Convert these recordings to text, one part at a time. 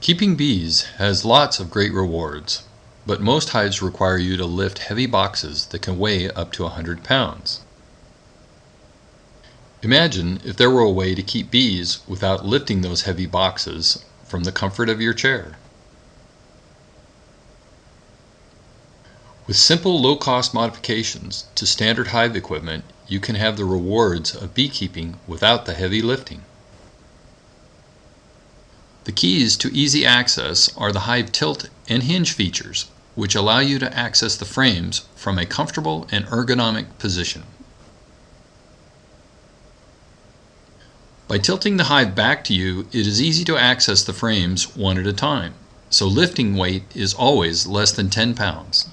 Keeping bees has lots of great rewards, but most hives require you to lift heavy boxes that can weigh up to 100 pounds. Imagine if there were a way to keep bees without lifting those heavy boxes from the comfort of your chair. With simple low-cost modifications to standard hive equipment, you can have the rewards of beekeeping without the heavy lifting. The keys to easy access are the Hive tilt and hinge features, which allow you to access the frames from a comfortable and ergonomic position. By tilting the hive back to you, it is easy to access the frames one at a time, so lifting weight is always less than 10 pounds.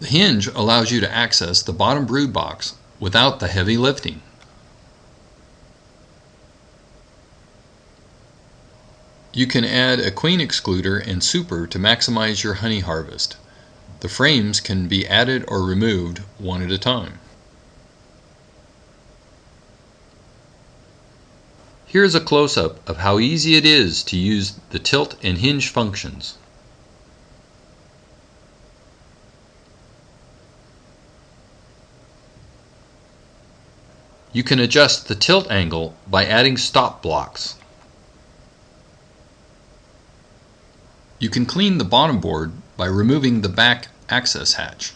The hinge allows you to access the bottom brood box without the heavy lifting. You can add a queen excluder and super to maximize your honey harvest. The frames can be added or removed one at a time. Here is a close-up of how easy it is to use the tilt and hinge functions. You can adjust the tilt angle by adding stop blocks. You can clean the bottom board by removing the back access hatch.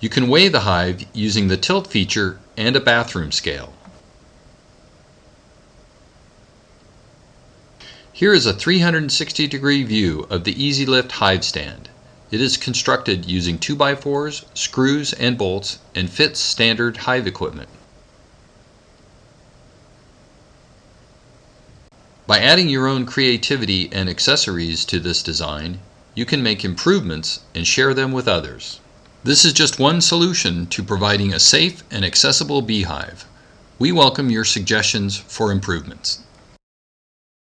You can weigh the hive using the tilt feature and a bathroom scale. Here is a 360 degree view of the EasyLift hive stand. It is constructed using 2x4s, screws, and bolts and fits standard hive equipment. By adding your own creativity and accessories to this design, you can make improvements and share them with others. This is just one solution to providing a safe and accessible beehive. We welcome your suggestions for improvements.